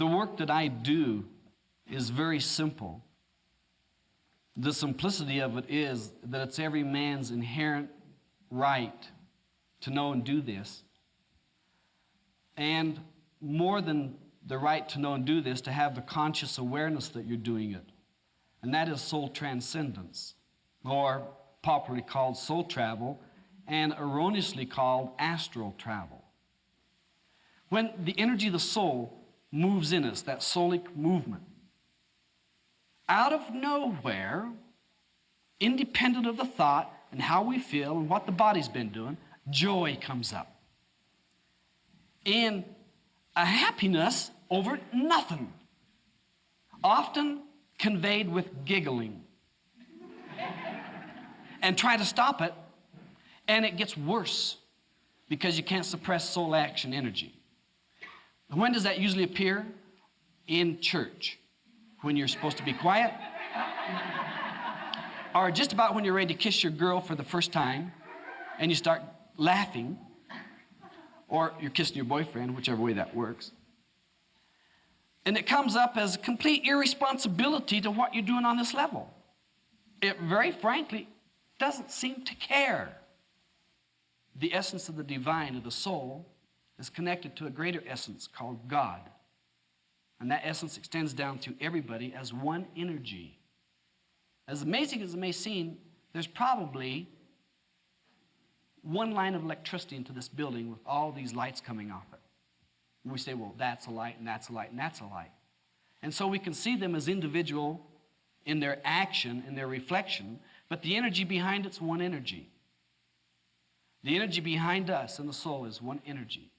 The work that I do is very simple. The simplicity of it is that it's every man's inherent right to know and do this. And more than the right to know and do this, to have the conscious awareness that you're doing it. And that is soul transcendence, or popularly called soul travel, and erroneously called astral travel. When the energy of the soul moves in us, that soulic movement, out of nowhere, independent of the thought and how we feel and what the body's been doing, joy comes up. And a happiness over nothing, often conveyed with giggling. and try to stop it, and it gets worse because you can't suppress soul action energy. When does that usually appear? In church, when you're supposed to be quiet, or just about when you're ready to kiss your girl for the first time and you start laughing, or you're kissing your boyfriend, whichever way that works. And it comes up as complete irresponsibility to what you're doing on this level. It very frankly doesn't seem to care. The essence of the divine, of the soul, is connected to a greater essence called God. And that essence extends down to everybody as one energy. As amazing as it may seem, there's probably one line of electricity into this building with all these lights coming off it. And we say, well, that's a light, and that's a light, and that's a light. And so we can see them as individual in their action, in their reflection, but the energy behind it's one energy. The energy behind us in the soul is one energy.